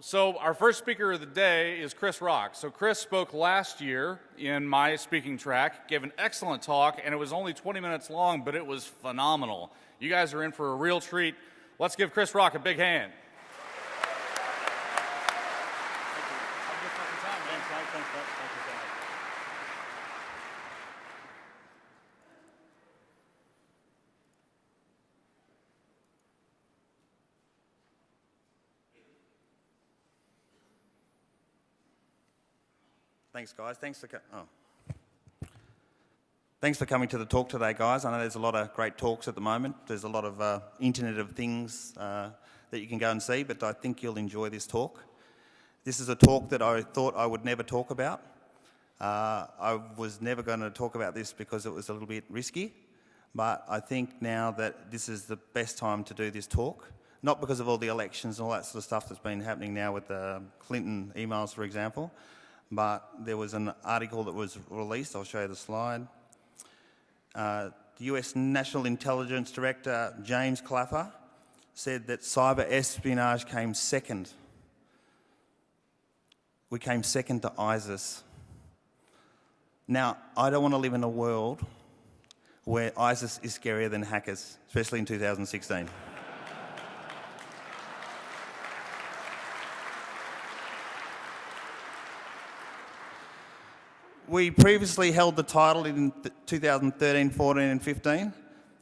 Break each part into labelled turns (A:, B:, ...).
A: So, our first speaker of the day is Chris Rock. So, Chris spoke last year in my speaking track, gave an excellent talk, and it was only 20 minutes long, but it was phenomenal. You guys are in for a real treat. Let's give Chris Rock a big hand.
B: Thanks, guys. Thanks for oh. Thanks for coming to the talk today, guys. I know there's a lot of great talks at the moment. There's a lot of uh, Internet of Things uh, that you can go and see, but I think you'll enjoy this talk. This is a talk that I thought I would never talk about. Uh, I was never going to talk about this because it was a little bit risky, but I think now that this is the best time to do this talk, not because of all the elections and all that sort of stuff that's been happening now with the Clinton emails, for example, but there was an article that was released. I'll show you the slide. Uh, the US National Intelligence Director James Clapper said that cyber espionage came second. We came second to ISIS. Now, I don't want to live in a world where ISIS is scarier than hackers, especially in 2016. We previously held the title in 2013, 14 and 15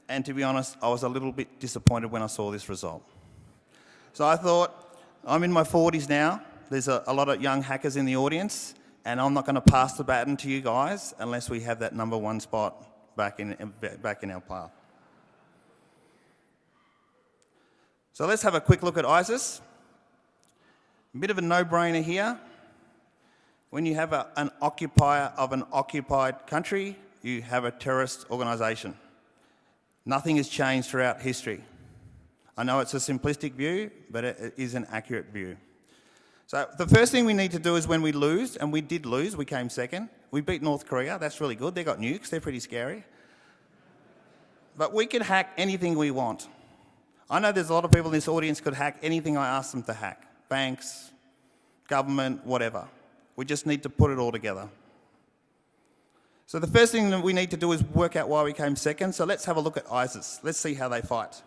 B: and to be honest I was a little bit disappointed when I saw this result. So I thought I'm in my 40s now, there's a, a lot of young hackers in the audience and I'm not going to pass the baton to you guys unless we have that number one spot back in, back in our path. So let's have a quick look at ISIS. A bit of a no-brainer here. When you have a, an occupier of an occupied country, you have a terrorist organisation. Nothing has changed throughout history. I know it's a simplistic view, but it, it is an accurate view. So the first thing we need to do is when we lose, and we did lose, we came second. We beat North Korea, that's really good. They got nukes, they're pretty scary. But we can hack anything we want. I know there's a lot of people in this audience could hack anything I ask them to hack. Banks, government, whatever. We just need to put it all together. So the first thing that we need to do is work out why we came second. So let's have a look at ISIS. Let's see how they fight.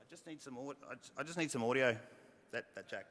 B: I just need some, I just need some audio. That, that jack.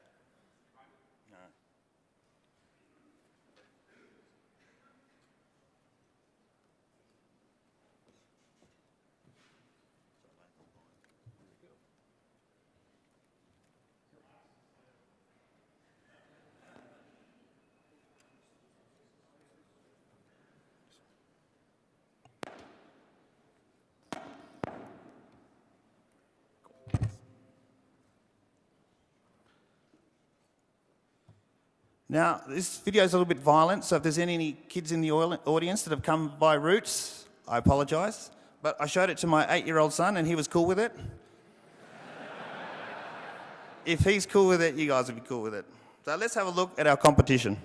B: Now, this video is a little bit violent, so if there's any kids in the audience that have come by Roots, I apologise. But I showed it to my eight-year-old son and he was cool with it. if he's cool with it, you guys will be cool with it. So let's have a look at our competition.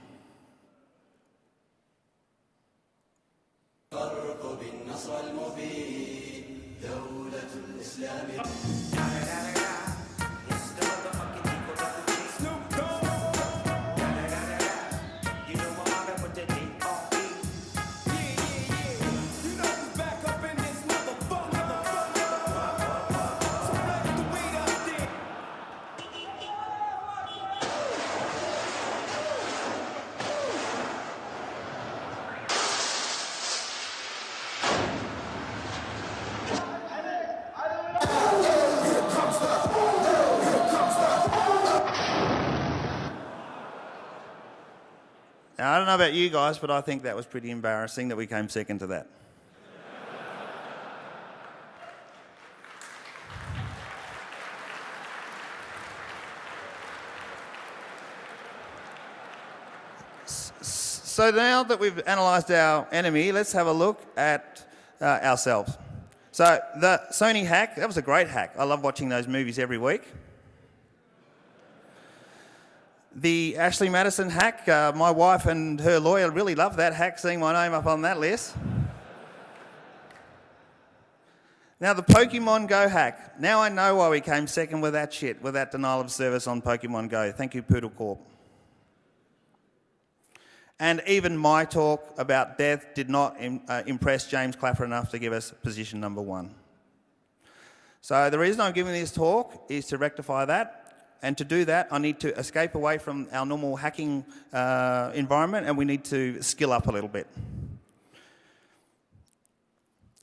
B: Know about you guys, but I think that was pretty embarrassing that we came second to that. So now that we've analysed our enemy, let's have a look at uh, ourselves. So the Sony hack, that was a great hack. I love watching those movies every week. The Ashley Madison hack, uh, my wife and her lawyer really loved that hack, seeing my name up on that list. Now, the Pokemon Go hack. Now I know why we came second with that shit, with that denial of service on Pokemon Go. Thank you, Poodle Corp. And even my talk about death did not im- uh, impress James Clapper enough to give us position number one. So the reason I'm giving this talk is to rectify that. And to do that, I need to escape away from our normal hacking uh, environment and we need to skill up a little bit.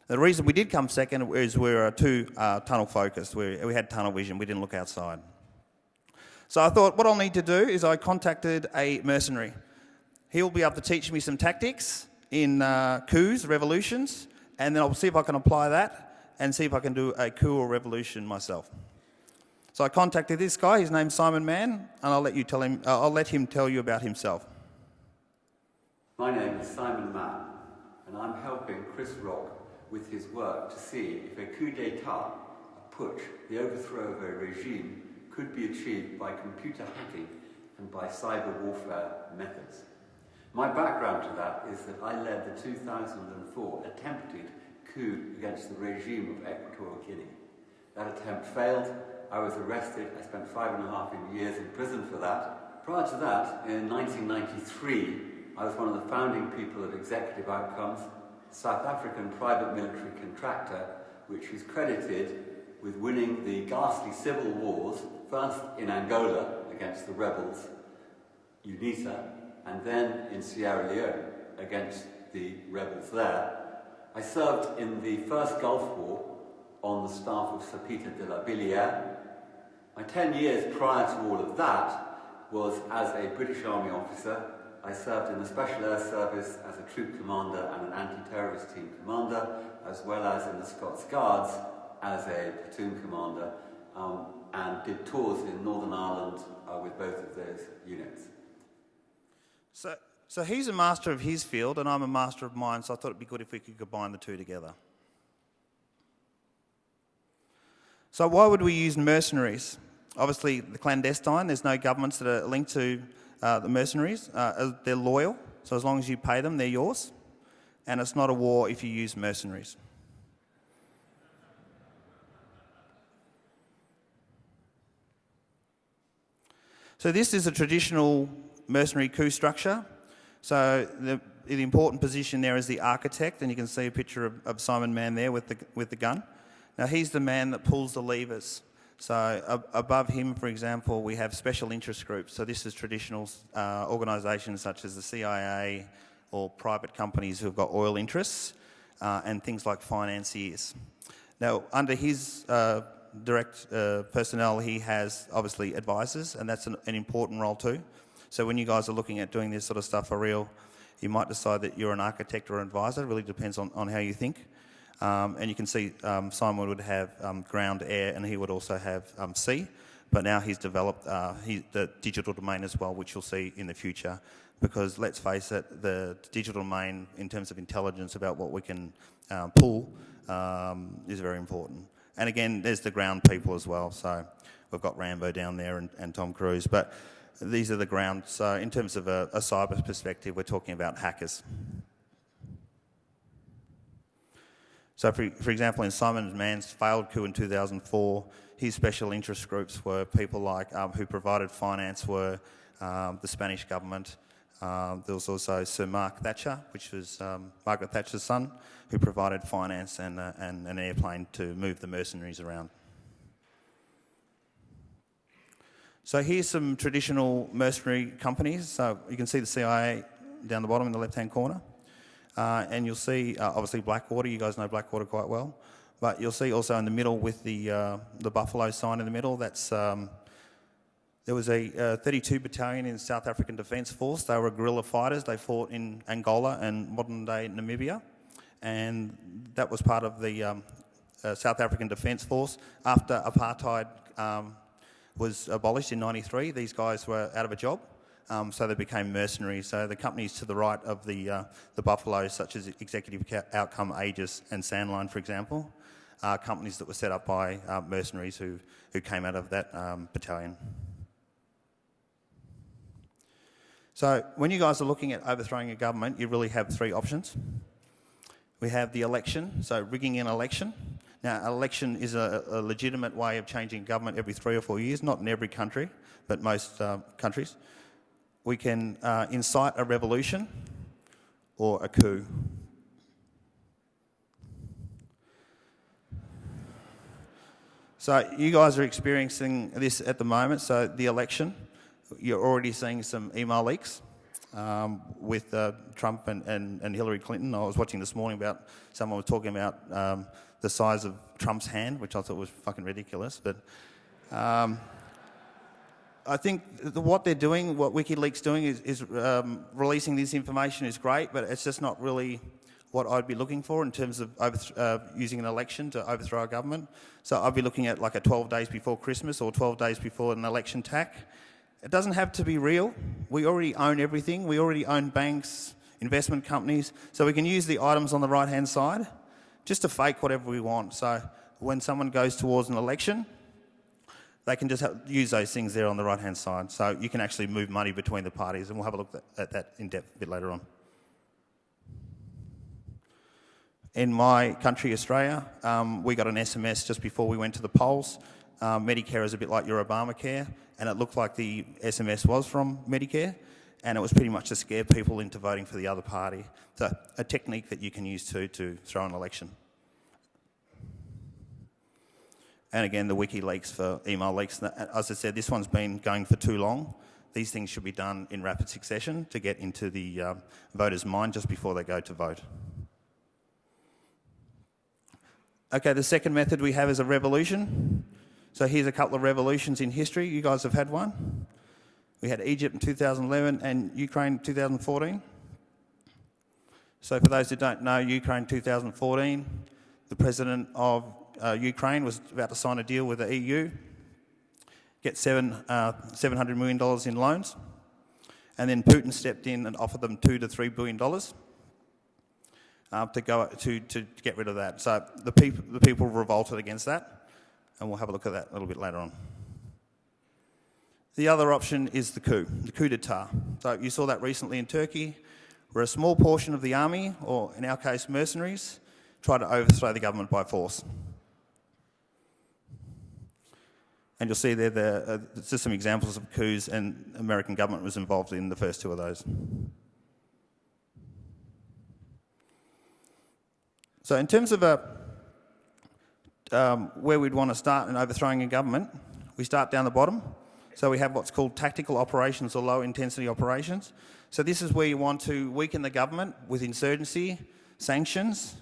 B: The reason we did come second is we were too uh, tunnel focused. We, we had tunnel vision, we didn't look outside. So I thought what I'll need to do is I contacted a mercenary. He'll be able to teach me some tactics in uh, coups, revolutions, and then I'll see if I can apply that and see if I can do a coup or revolution myself. So I contacted this guy. His name's Simon Mann, and I'll let you tell him. Uh, I'll let him tell you about himself.
C: My name is Simon Mann, and I'm helping Chris Rock with his work to see if a coup d'etat, a putsch, the overthrow of a regime, could be achieved by computer hacking and by cyber warfare methods. My background to that is that I led the 2004 attempted coup against the regime of Equatorial Guinea. That attempt failed. I was arrested. I spent five and a half years in prison for that. Prior to that, in 1993, I was one of the founding people of Executive Outcomes, South African private military contractor, which is credited with winning the ghastly civil wars, first in Angola against the rebels, UNITA, and then in Sierra Leone against the rebels there. I served in the first Gulf War on the staff of Sir Peter de la Billière. My 10 years prior to all of that was as a British Army officer. I served in the Special Air Service as a troop commander and an anti-terrorist team commander, as well as in the Scots Guards as a platoon commander, um, and did tours in Northern Ireland uh, with both of those units.
B: So, so he's a master of his field, and I'm a master of mine. So I thought it'd be good if we could combine the two together. So why would we use mercenaries? Obviously, the clandestine. There's no governments that are linked to uh, the mercenaries. Uh, they're loyal, so as long as you pay them, they're yours. And it's not a war if you use mercenaries. So this is a traditional mercenary coup structure. So the, the important position there is the architect, and you can see a picture of, of Simon Mann there with the, with the gun. Now he's the man that pulls the levers. So ab- above him, for example, we have special interest groups. So this is traditional uh, organisations such as the CIA or private companies who've got oil interests uh, and things like financiers. Now, under his uh, direct uh, personnel, he has obviously advisors, and that's an, an important role too. So when you guys are looking at doing this sort of stuff for real, you might decide that you're an architect or an advisor. It really depends on, on how you think. Um, and you can see um, Simon would have um, ground, air, and he would also have um, sea. But now he's developed uh, he, the digital domain as well, which you'll see in the future. Because let's face it, the digital domain, in terms of intelligence about what we can um, pull, um, is very important. And again, there's the ground people as well. So we've got Rambo down there and, and Tom Cruise. But these are the ground. So in terms of a, a cyber perspective, we're talking about hackers. So, for, for example, in Simon Mann's failed coup in 2004, his special interest groups were people like um, who provided finance were um, the Spanish government. Um, there was also Sir Mark Thatcher, which was um, Margaret Thatcher's son, who provided finance and, uh, and an airplane to move the mercenaries around. So here's some traditional mercenary companies. So you can see the CIA down the bottom in the left-hand corner. Uh, and you'll see, uh, obviously, Blackwater. You guys know Blackwater quite well. But you'll see also in the middle with the, uh, the buffalo sign in the middle, that's, um, there was a 32 battalion in South African Defence Force. They were guerrilla fighters. They fought in Angola and modern-day Namibia. And that was part of the um, uh, South African Defence Force. After apartheid um, was abolished in 93, these guys were out of a job. Um, so they became mercenaries. So the companies to the right of the, uh, the buffaloes, such as Executive Outcome, Aegis, and Sandline, for example, are companies that were set up by uh, mercenaries who, who came out of that um, battalion. So when you guys are looking at overthrowing a government, you really have three options. We have the election, so rigging an election. Now, election is a, a legitimate way of changing government every three or four years, not in every country, but most uh, countries. We can uh, incite a revolution or a coup. So you guys are experiencing this at the moment. So the election, you're already seeing some email leaks um, with uh, Trump and, and, and Hillary Clinton. I was watching this morning about someone was talking about um, the size of Trump's hand, which I thought was fucking ridiculous. But um, I think what they're doing, what WikiLeaks doing, is, is um, releasing this information is great, but it's just not really what I'd be looking for in terms of uh, using an election to overthrow a government. So I'd be looking at like a 12 days before Christmas or 12 days before an election tack. It doesn't have to be real. We already own everything. We already own banks, investment companies, so we can use the items on the right hand side just to fake whatever we want. So when someone goes towards an election, they can just use those things there on the right hand side. So you can actually move money between the parties, and we'll have a look at that in depth a bit later on. In my country, Australia, um, we got an SMS just before we went to the polls. Um, Medicare is a bit like your Obamacare, and it looked like the SMS was from Medicare, and it was pretty much to scare people into voting for the other party. So, a technique that you can use too to throw an election. And again, the WikiLeaks for email leaks. As I said, this one's been going for too long. These things should be done in rapid succession to get into the um, voter's mind just before they go to vote. Okay, the second method we have is a revolution. So here's a couple of revolutions in history. You guys have had one. We had Egypt in 2011 and Ukraine in 2014. So for those who don't know, Ukraine 2014, the president of uh, Ukraine was about to sign a deal with the EU, get seven, uh, $700 million in loans, and then Putin stepped in and offered them two to three billion dollars uh, to, go, to, to get rid of that. So the people, the people revolted against that, and we'll have a look at that a little bit later on. The other option is the coup, the coup d'etat. So you saw that recently in Turkey, where a small portion of the army, or in our case mercenaries, tried to overthrow the government by force. And you'll see there, the, uh, just some examples of coups, and American government was involved in the first two of those. So in terms of a, um, where we'd want to start in overthrowing a government, we start down the bottom. So we have what's called tactical operations or low intensity operations. So this is where you want to weaken the government with insurgency, sanctions,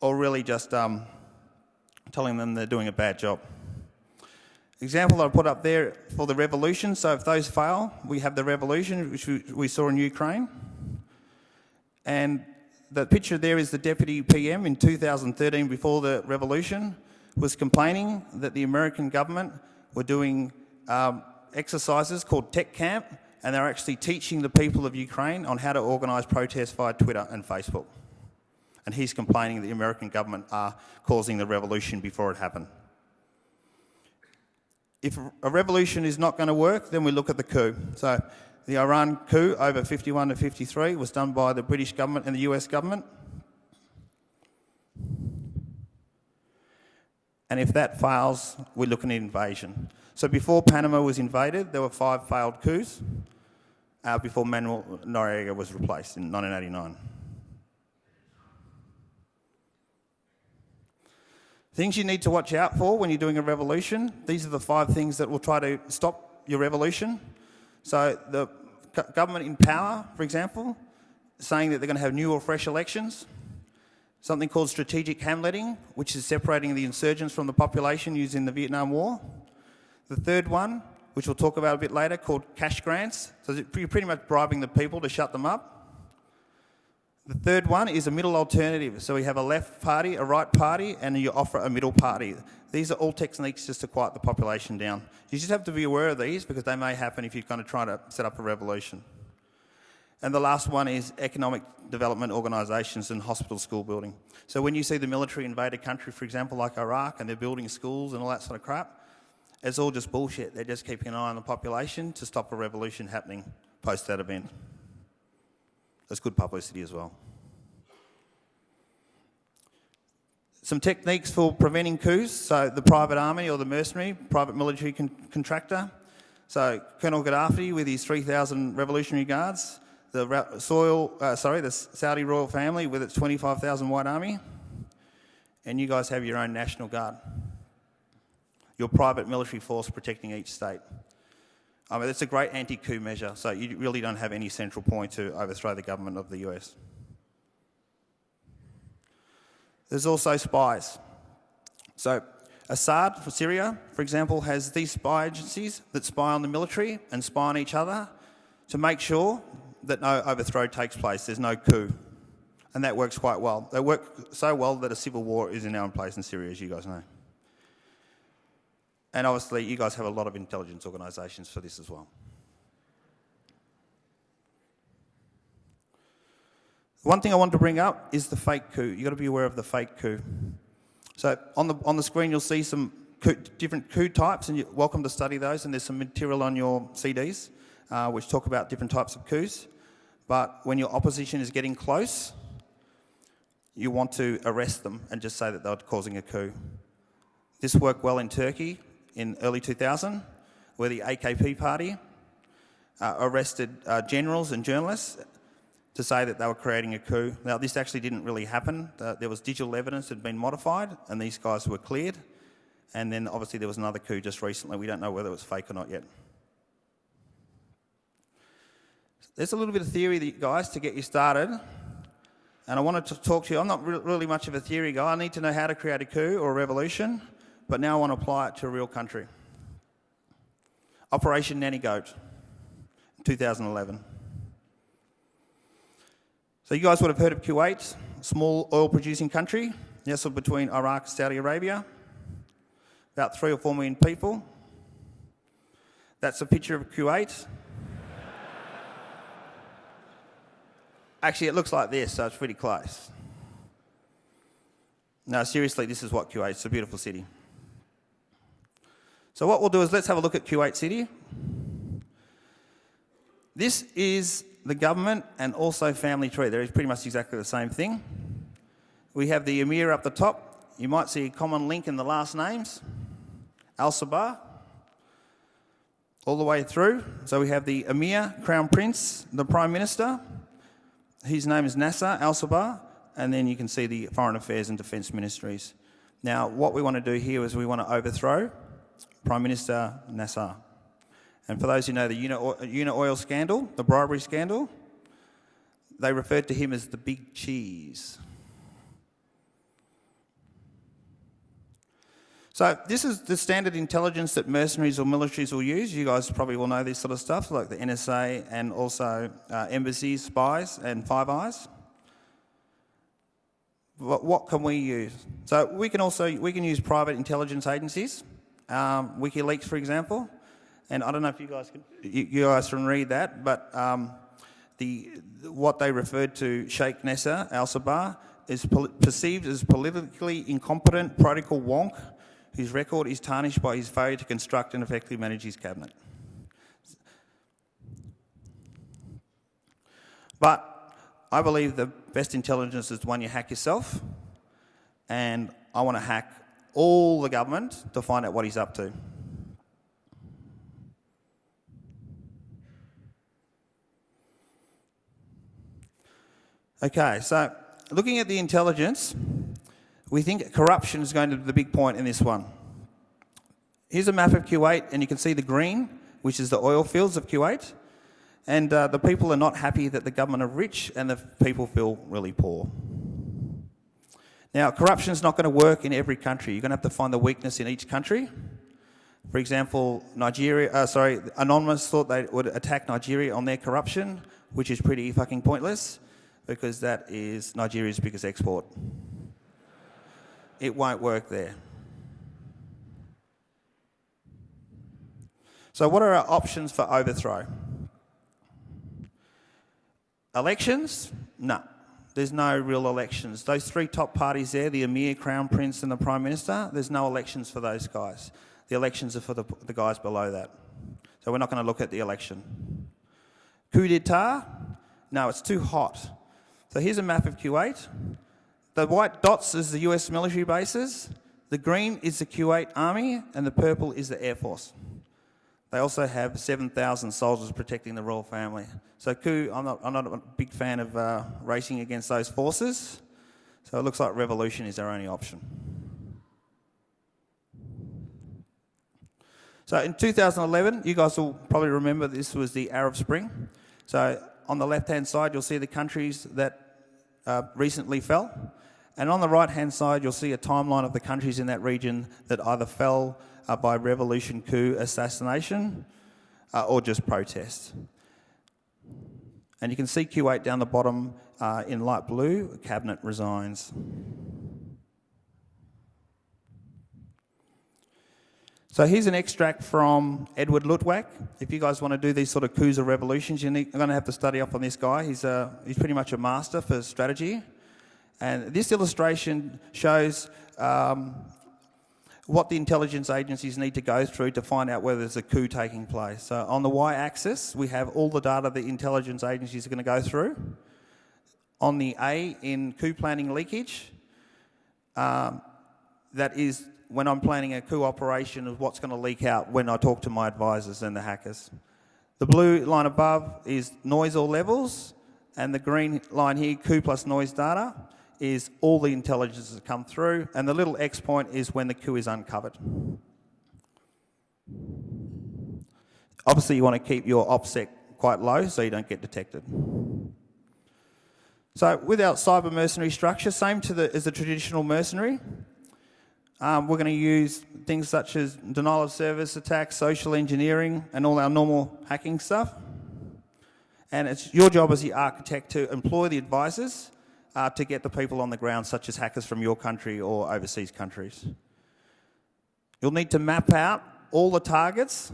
B: or really just um, telling them they're doing a bad job. Example I put up there for the revolution. So if those fail, we have the revolution, which we saw in Ukraine. And the picture there is the deputy PM in 2013 before the revolution was complaining that the American government were doing um, exercises called Tech Camp and they're actually teaching the people of Ukraine on how to organise protests via Twitter and Facebook. And he's complaining that the American government are causing the revolution before it happened. If a revolution is not going to work, then we look at the coup. So the Iran coup over 51 to 53 was done by the British government and the US government. And if that fails, we look at an invasion. So before Panama was invaded, there were five failed coups uh, before Manuel Noriega was replaced in 1989. Things you need to watch out for when you're doing a revolution. These are the five things that will try to stop your revolution. So the government in power, for example, saying that they're going to have new or fresh elections. Something called strategic hamletting, which is separating the insurgents from the population using the Vietnam War. The third one, which we'll talk about a bit later, called cash grants. So you're pretty much bribing the people to shut them up. The third one is a middle alternative. So we have a left party, a right party, and you offer a middle party. These are all techniques just to quiet the population down. You just have to be aware of these because they may happen if you're going to try to set up a revolution. And the last one is economic development organisations and hospital school building. So when you see the military invade a country, for example, like Iraq, and they're building schools and all that sort of crap, it's all just bullshit. They're just keeping an eye on the population to stop a revolution happening post that event. That's good publicity as well. Some techniques for preventing coups. So the private army or the mercenary, private military con- contractor. So Colonel Gaddafi with his 3,000 Revolutionary Guards. The soil, uh, sorry, the Saudi royal family with its 25,000 white army. And you guys have your own National Guard. Your private military force protecting each state. Mean, it's a great anti-coup measure, so you really don't have any central point to overthrow the government of the US. There's also spies. So Assad for Syria, for example, has these spy agencies that spy on the military and spy on each other to make sure that no overthrow takes place, there's no coup. And that works quite well. They work so well that a civil war is now in place in Syria, as you guys know. And obviously, you guys have a lot of intelligence organisations for this as well. One thing I wanted to bring up is the fake coup. You've got to be aware of the fake coup. So on the, on the screen, you'll see some coup, different coup types, and you're welcome to study those. And there's some material on your CDs uh, which talk about different types of coups. But when your opposition is getting close, you want to arrest them and just say that they're causing a coup. This worked well in Turkey in early 2000, where the AKP party uh, arrested uh, generals and journalists to say that they were creating a coup. Now, this actually didn't really happen. Uh, there was digital evidence that had been modified, and these guys were cleared. And then obviously there was another coup just recently. We don't know whether it was fake or not yet. There's a little bit of theory, that, guys, to get you started. And I wanted to talk to you. I'm not re- really much of a theory guy. I need to know how to create a coup or a revolution, but now I want to apply it to a real country. Operation Nanny Goat, 2011. So you guys would have heard of Kuwait, small oil producing country, nestled between Iraq and Saudi Arabia. About three or four million people. That's a picture of Kuwait. Actually, it looks like this, so it's pretty close. No, seriously, this is what Kuwait. It's a beautiful city. So what we'll do is let's have a look at Kuwait City. This is the government and also family tree. They're pretty much exactly the same thing. We have the emir up the top. You might see a common link in the last names. Al Sabah. All the way through. So we have the emir, crown prince, the prime minister. His name is Nasser Al Sabah. And then you can see the foreign affairs and defence ministries. Now, what we want to do here is we want to overthrow Prime Minister Nasser. And for those who know the Una Oil scandal, the bribery scandal, they referred to him as the big cheese. So this is the standard intelligence that mercenaries or militaries will use. You guys probably will know this sort of stuff, like the NSA and also uh, embassies, spies, and Five Eyes. What, what can we use? So we can also we can use private intelligence agencies, um, WikiLeaks, for example. And I don't know if you guys can you, you guys can read that, but um, the what they referred to Sheikh Nasser Al Sabah is perceived as politically incompetent protocol wonk whose record is tarnished by his failure to construct and effectively manage his cabinet. But I believe the best intelligence is the one you hack yourself, and I want to hack all the government to find out what he's up to. Okay, so looking at the intelligence, we think corruption is going to be the big point in this one. Here's a map of Kuwait, and you can see the green, which is the oil fields of Kuwait. And uh, the people are not happy that the government are rich, and the people feel really poor. Now, corruption is not going to work in every country. You're going to have to find the weakness in each country. For example, Nigeria, uh, sorry, Anonymous thought they would attack Nigeria on their corruption, which is pretty fucking pointless because that is Nigeria's biggest export. It won't work there. So, what are our options for overthrow? Elections? No. There's no real elections. Those three top parties there, the Emir, Crown Prince, and the Prime Minister, there's no elections for those guys. The elections are for the, the guys below that. So we're not going to look at the election. coup d'etat? No, it's too hot. So here's a map of Kuwait. The white dots is the US military bases, the green is the Kuwait army, and the purple is the Air Force. They also have 7,000 soldiers protecting the royal family. So coup, I'm not, I'm not a big fan of uh, racing against those forces. So it looks like revolution is our only option. So in 2011, you guys will probably remember this was the Arab Spring. So on the left-hand side, you'll see the countries that uh, recently fell. And on the right-hand side, you'll see a timeline of the countries in that region that either fell uh, by revolution, coup, assassination, uh, or just protest. And you can see Q8 down the bottom uh, in light blue, cabinet resigns. So here's an extract from Edward Lutwak. If you guys want to do these sort of coups or revolutions, you're going to have to study up on this guy. He's, a, he's pretty much a master for strategy. And this illustration shows um, what the intelligence agencies need to go through to find out whether there's a coup taking place. So on the y-axis, we have all the data the intelligence agencies are going to go through. On the A in coup planning leakage, um, that is when I'm planning a coup operation of what's going to leak out when I talk to my advisors and the hackers. The blue line above is noise or levels, and the green line here, coup plus noise data, is all the intelligence that come through, and the little X point is when the coup is uncovered. Obviously, you want to keep your OPSEC quite low so you don't get detected. So with our cyber mercenary structure, same to the, as the traditional mercenary, um, we're going to use things such as denial of service attacks, social engineering, and all our normal hacking stuff. And it's your job as the architect to employ the advisors uh, to get the people on the ground, such as hackers from your country or overseas countries. You'll need to map out all the targets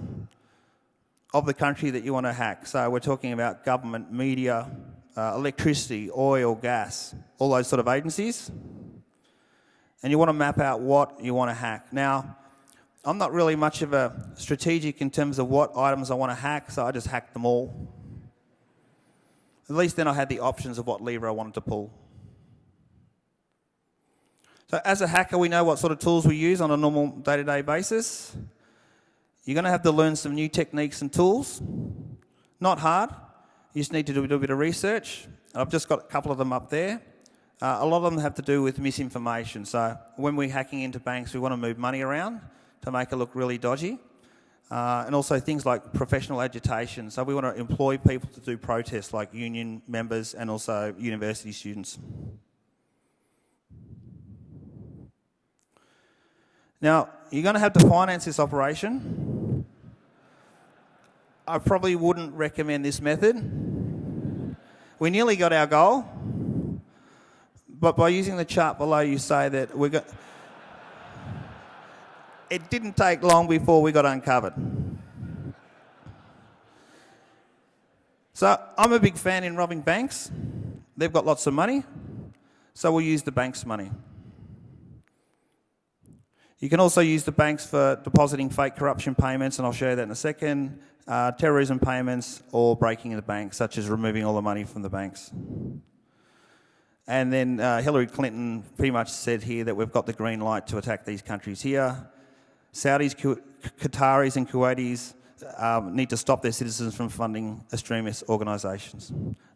B: of the country that you want to hack. So we're talking about government, media, uh, electricity, oil, gas, all those sort of agencies and you want to map out what you want to hack. Now, I'm not really much of a strategic in terms of what items I want to hack, so I just hacked them all. At least then I had the options of what lever I wanted to pull. So as a hacker, we know what sort of tools we use on a normal day-to-day basis. You're going to have to learn some new techniques and tools. Not hard. You just need to do a little bit of research. I've just got a couple of them up there. Uh, a lot of them have to do with misinformation. So when we're hacking into banks, we want to move money around to make it look really dodgy. Uh, and also things like professional agitation. So we want to employ people to do protests like union members and also university students. Now, you're going to have to finance this operation. I probably wouldn't recommend this method. We nearly got our goal but by using the chart below, you say that we got. It didn't take long before we got uncovered. So I'm a big fan in robbing banks. They've got lots of money, so we'll use the bank's money. You can also use the banks for depositing fake corruption payments, and I'll show you that in a second, uh, terrorism payments, or breaking the bank, such as removing all the money from the banks. And then uh, Hillary Clinton pretty much said here that we've got the green light to attack these countries here. Saudis, Qataris, and Kuwaitis um, need to stop their citizens from funding extremist organisations.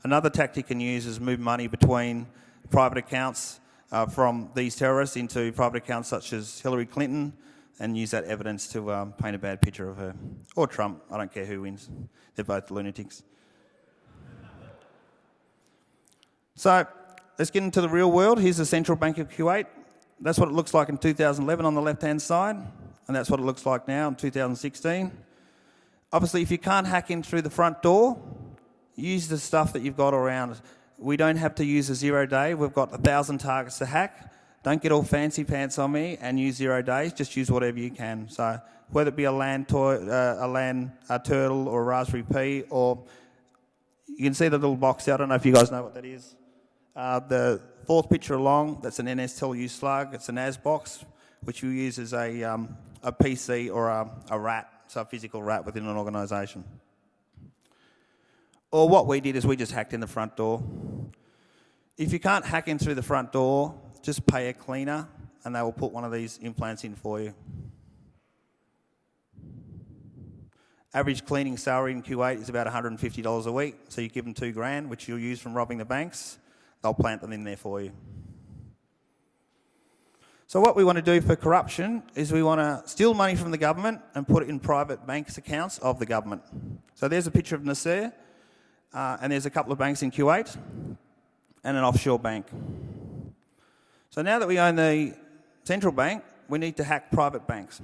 B: Another tactic you can use is move money between private accounts uh, from these terrorists into private accounts such as Hillary Clinton and use that evidence to um, paint a bad picture of her. Or Trump, I don't care who wins. They're both lunatics. So let's get into the real world. Here's the Central Bank of Kuwait. That's what it looks like in 2011 on the left-hand side, and that's what it looks like now in 2016. Obviously, if you can't hack in through the front door, use the stuff that you've got around. We don't have to use a zero day. We've got a thousand targets to hack. Don't get all fancy pants on me and use zero days. Just use whatever you can. So whether it be a land uh, a land a turtle or a Raspberry Pi, or you can see the little box there. I don't know if you guys know what that is. Uh, the fourth picture along, that's an NSTLU slug. It's an AS box, which you use as a, um, a PC or a, a rat, so a physical rat within an organisation. Or what we did is we just hacked in the front door. If you can't hack in through the front door, just pay a cleaner and they will put one of these implants in for you. Average cleaning salary in Kuwait is about $150 a week, so you give them two grand, which you'll use from robbing the banks. They'll plant them in there for you. So what we want to do for corruption is we want to steal money from the government and put it in private banks accounts of the government. So there's a picture of Nasser, uh, and there's a couple of banks in Kuwait and an offshore bank. So now that we own the central bank, we need to hack private banks.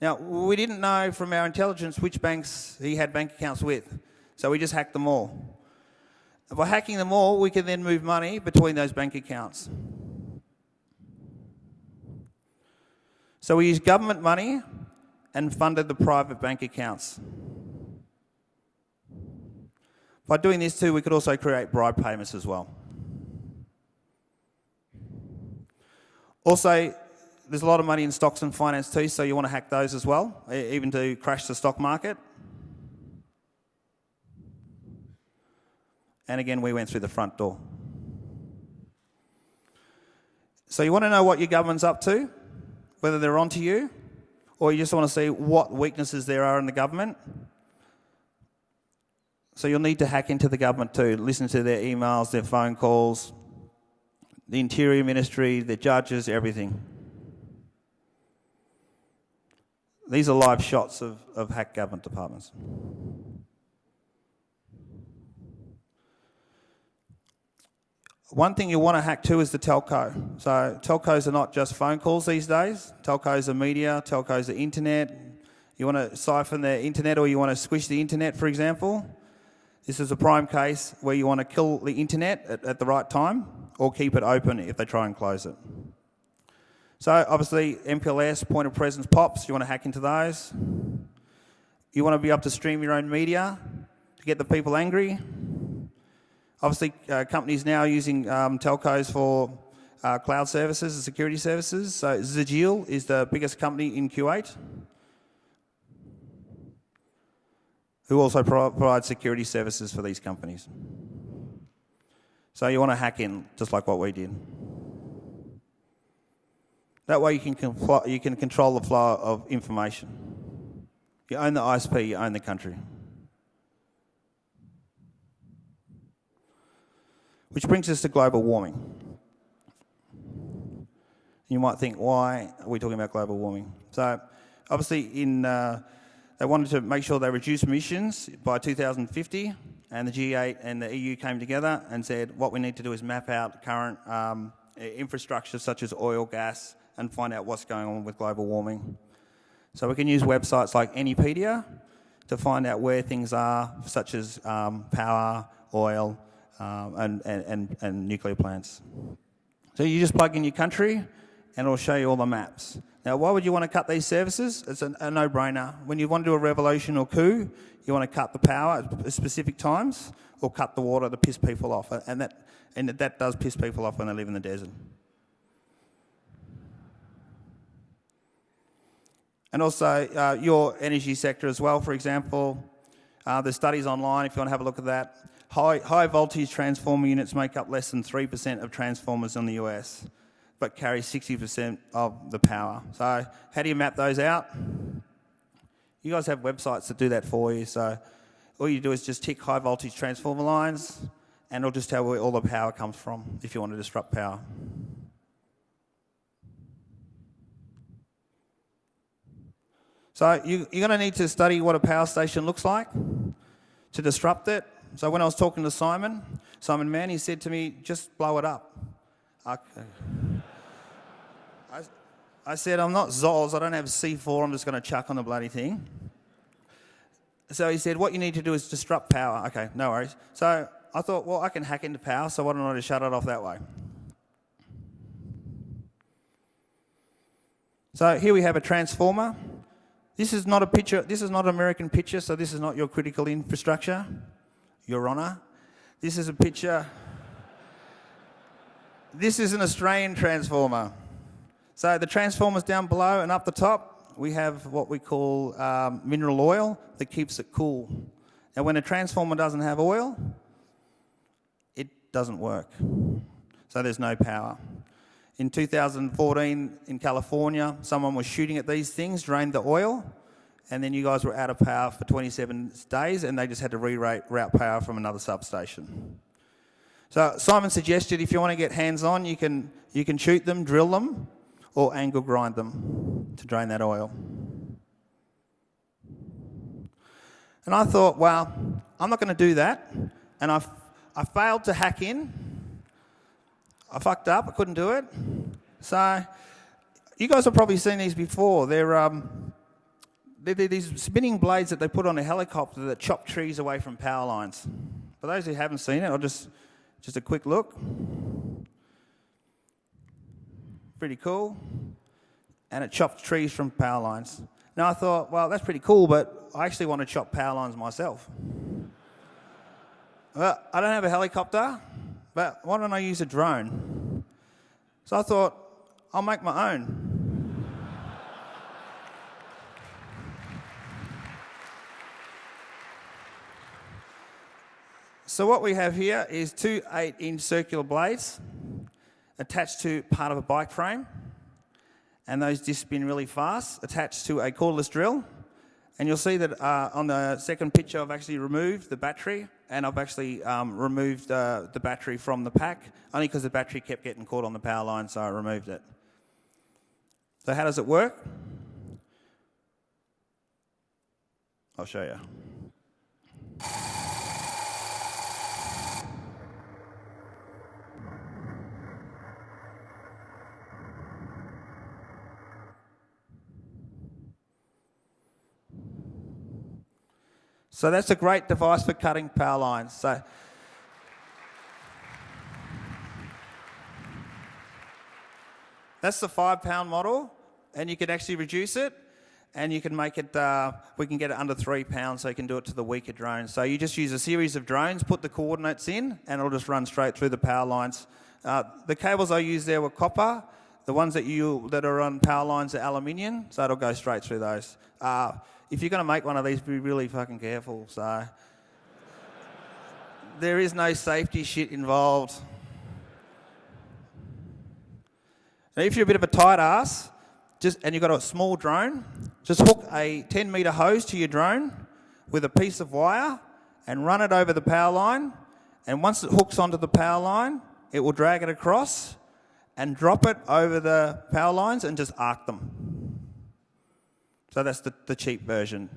B: Now, we didn't know from our intelligence which banks he had bank accounts with, so we just hacked them all. By hacking them all, we can then move money between those bank accounts. So we used government money and funded the private bank accounts. By doing this too, we could also create bribe payments as well. Also, there's a lot of money in stocks and finance too, so you want to hack those as well, even to crash the stock market. And again, we went through the front door. So you want to know what your government's up to, whether they're onto you, or you just want to see what weaknesses there are in the government. So you'll need to hack into the government too, listen to their emails, their phone calls, the Interior Ministry, the judges, everything. These are live shots of, of hacked government departments. One thing you want to hack too is the telco. So telcos are not just phone calls these days. Telcos are media, telcos are internet. You want to siphon the internet or you want to squish the internet, for example. This is a prime case where you want to kill the internet at, at the right time or keep it open if they try and close it. So obviously MPLS, point of presence pops, you want to hack into those. You want to be able to stream your own media to get the people angry. Obviously, uh, companies now using um, telcos for uh, cloud services and security services. So Zagil is the biggest company in Kuwait, who also provide security services for these companies. So you want to hack in, just like what we did. That way you can, you can control the flow of information. You own the ISP, you own the country. Which brings us to global warming. You might think, why are we talking about global warming? So, obviously, in uh, they wanted to make sure they reduce emissions by 2050, and the G8 and the EU came together and said, what we need to do is map out current um, infrastructure such as oil, gas, and find out what's going on with global warming. So we can use websites like Anypedia to find out where things are, such as um, power, oil, um, and, and, and nuclear plants. So you just plug in your country and it'll show you all the maps. Now, why would you want to cut these services? It's a, a no-brainer. When you want to do a revolution or coup, you want to cut the power at specific times or cut the water to piss people off. And that, and that does piss people off when they live in the desert. And also uh, your energy sector as well, for example. Uh, there's studies online if you want to have a look at that. High, high voltage transformer units make up less than 3% of transformers in the US, but carry 60% of the power. So, how do you map those out? You guys have websites that do that for you. So, all you do is just tick high voltage transformer lines, and it'll just tell where all the power comes from if you want to disrupt power. So you, are going to need to study what a power station looks like to disrupt it. So when I was talking to Simon, Simon Mann, he said to me, just blow it up. I said, I'm not Zols, I don't have C4, I'm just going to chuck on the bloody thing. So he said, what you need to do is disrupt power. Okay, no worries. So I thought, well, I can hack into power, so why don't I just shut it off that way? So here we have a transformer. This is not a picture, this is not an American picture, so this is not your critical infrastructure, Your Honour. This is a picture. This is an Australian transformer. So the transformers down below and up the top, we have what we call um, mineral oil that keeps it cool. And when a transformer doesn't have oil, it doesn't work. So there's no power. In 2014 in California, someone was shooting at these things, drained the oil, and then you guys were out of power for 27 days and they just had to reroute power from another substation. So Simon suggested if you want to get hands-on, you can, you can shoot them, drill them, or angle grind them to drain that oil. And I thought, well, I'm not going to do that. And I, I failed to hack in. I fucked up. I couldn't do it. So you guys have probably seen these before. They're, um, they're, they're these spinning blades that they put on a helicopter that chop trees away from power lines. For those who haven't seen it, I'll just, just a quick look. Pretty cool. And it chops trees from power lines. Now I thought, well, that's pretty cool, but I actually want to chop power lines myself. Well, I don't have a helicopter, but why don't I use a drone? So I thought, I'll make my own. So what we have here is two 8-inch circular blades attached to part of a bike frame. And those discs spin really fast, attached to a cordless drill. And you'll see that uh, on the second picture, I've actually removed the battery and I've actually um, removed uh, the battery from the pack, only because the battery kept getting caught on the power line, so I removed it. So how does it work? I'll show you. So that's a great device for cutting power lines. So that's the five pound model and you can actually reduce it and you can make it, uh, we can get it under three pounds so you can do it to the weaker drones. So you just use a series of drones, put the coordinates in and it'll just run straight through the power lines. Uh, the cables I used there were copper. The ones that you that are on power lines are aluminium, so it'll go straight through those. Uh, if you're going to make one of these, be really fucking careful. So there is no safety shit involved. Now, if you're a bit of a tight ass, just and you've got a small drone, just hook a 10 meter hose to your drone with a piece of wire and run it over the power line. And once it hooks onto the power line, it will drag it across and drop it over the power lines and just arc them. So that's the, the cheap version.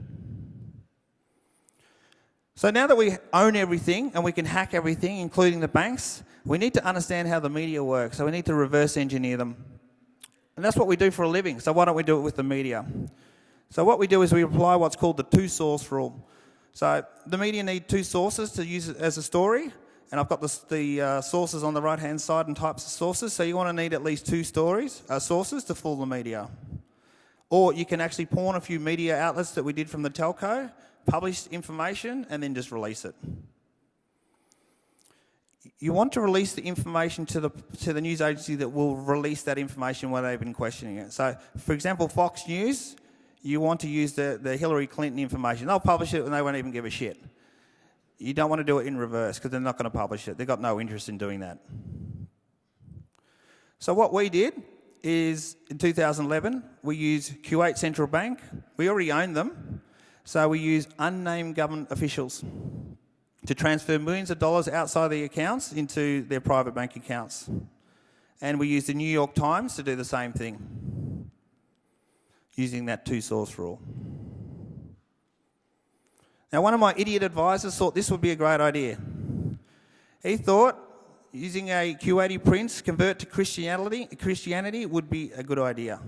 B: So now that we own everything and we can hack everything, including the banks, we need to understand how the media works. So we need to reverse engineer them. And that's what we do for a living. So why don't we do it with the media? So what we do is we apply what's called the two source rule. So the media need two sources to use it as a story. And I've got the, the uh, sources on the right hand side and types of sources. So you want to need at least two stories, uh, sources to fool the media. Or you can actually pawn a few media outlets that we did from the telco, publish information, and then just release it. You want to release the information to the, to the news agency that will release that information when they've been questioning it. So, for example, Fox News, you want to use the, the Hillary Clinton information. They'll publish it and they won't even give a shit. You don't want to do it in reverse because they're not going to publish it. They've got no interest in doing that. So what we did is in 2011, we used Kuwait Central Bank. We already own them. So we use unnamed government officials to transfer millions of dollars outside the accounts into their private bank accounts. And we use the New York Times to do the same thing, using that two source rule. Now, one of my idiot advisors thought this would be a great idea. He thought using a Q80 prince convert to Christianity, Christianity would be a good idea,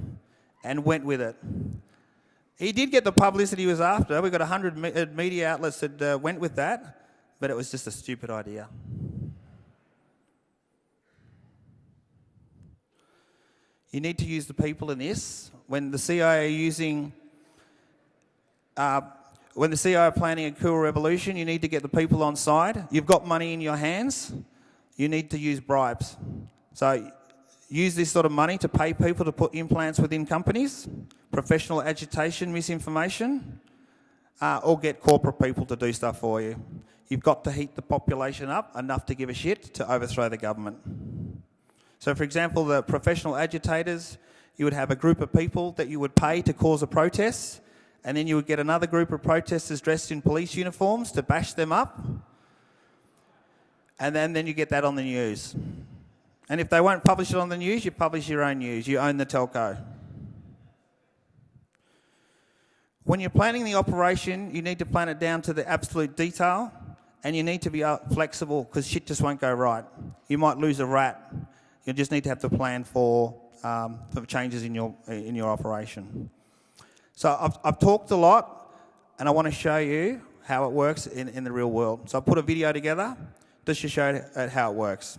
B: and went with it. He did get the publicity he was after. We got 100 uh, media outlets that uh, went with that, but it was just a stupid idea. You need to use the people in this. When the CIA are using, uh, when the CIA are planning a cool revolution, you need to get the people on side. You've got money in your hands. You need to use bribes. So use this sort of money to pay people to put implants within companies, professional agitation, misinformation, uh, or get corporate people to do stuff for you. You've got to heat the population up enough to give a shit to overthrow the government. So, for example, the professional agitators, you would have a group of people that you would pay to cause a protest, and then you would get another group of protesters dressed in police uniforms to bash them up, and then, then you get that on the news. And if they won't publish it on the news, you publish your own news. You own the telco. When you're planning the operation, you need to plan it down to the absolute detail and you need to be uh, flexible because shit just won't go right. You might lose a rat. You just need to have the plan for, um, for changes in your, in your operation. So I've, I've talked a lot and I want to show you how it works in, in the real world. So I put a video together just to show you how it works.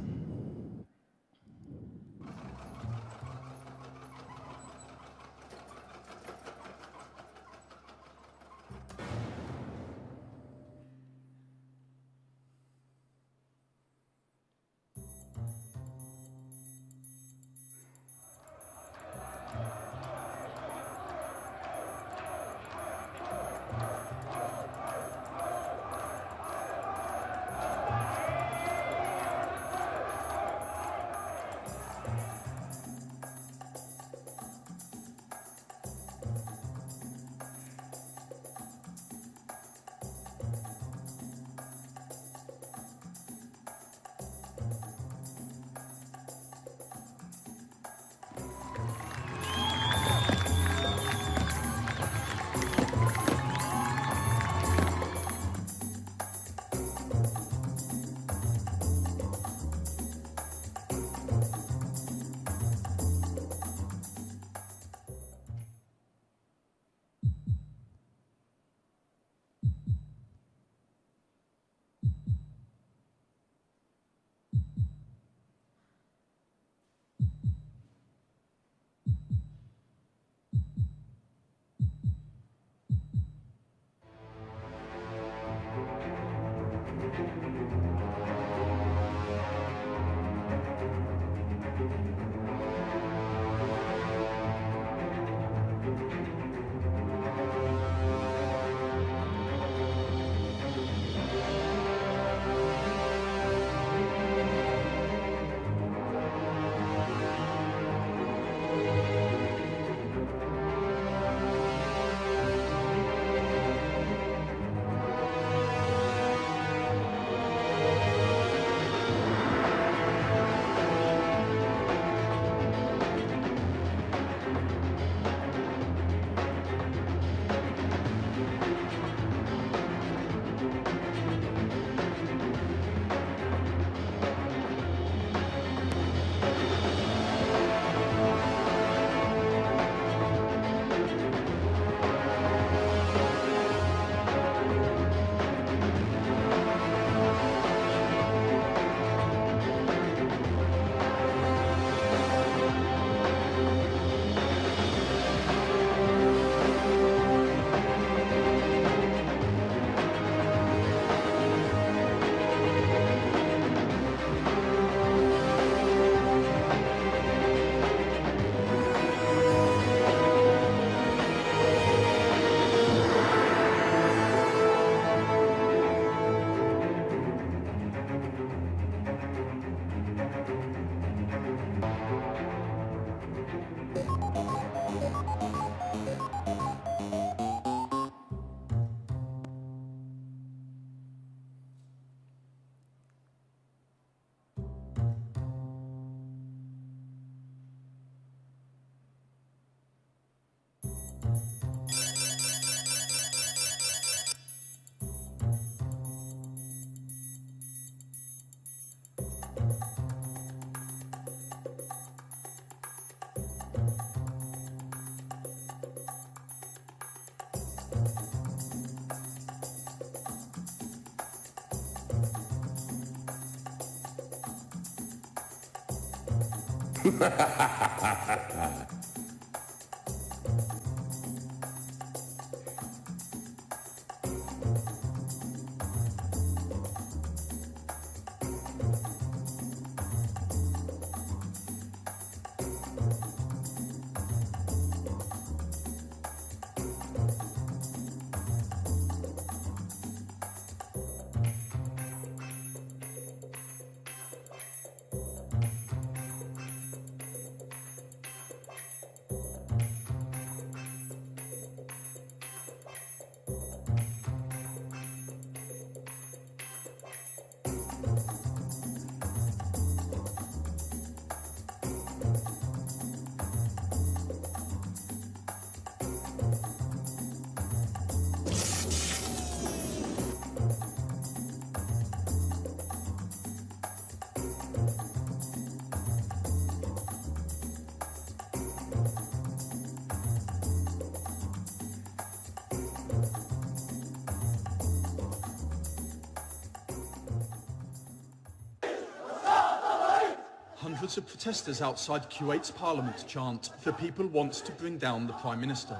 B: ハハハハハ!
D: Hundreds of protesters outside Kuwait's parliament chant, The people want to bring down the Prime Minister.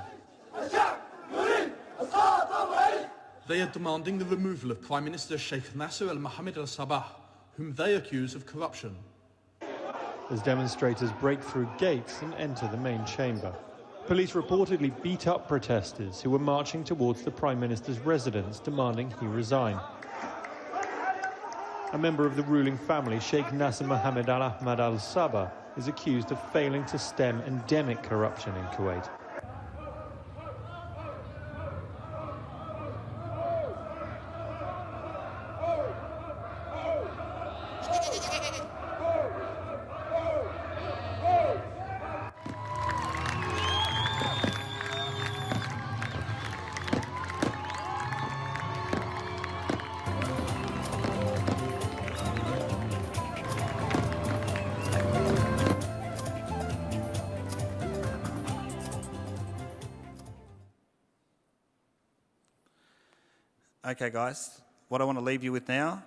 D: They are demanding the removal of Prime Minister Sheikh Nasser al Mohammed al Sabah, whom they accuse of corruption.
E: as demonstrators break through gates and enter the main chamber. Police reportedly beat up protesters who were marching towards the Prime Minister's residence demanding he resign. A member of the ruling family, Sheikh Nasser Mohammed Al Ahmad Al Sabah, is accused of failing to stem endemic corruption in Kuwait.
B: Leave you with now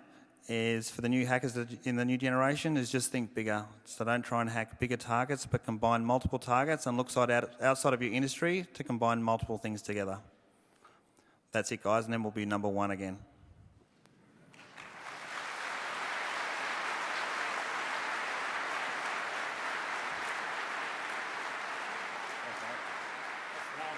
B: is for the new hackers in the new generation is just think bigger. So don't try and hack bigger targets, but combine multiple targets and look side out, outside of your industry to combine multiple things together. That's it, guys, and then we'll be number one again.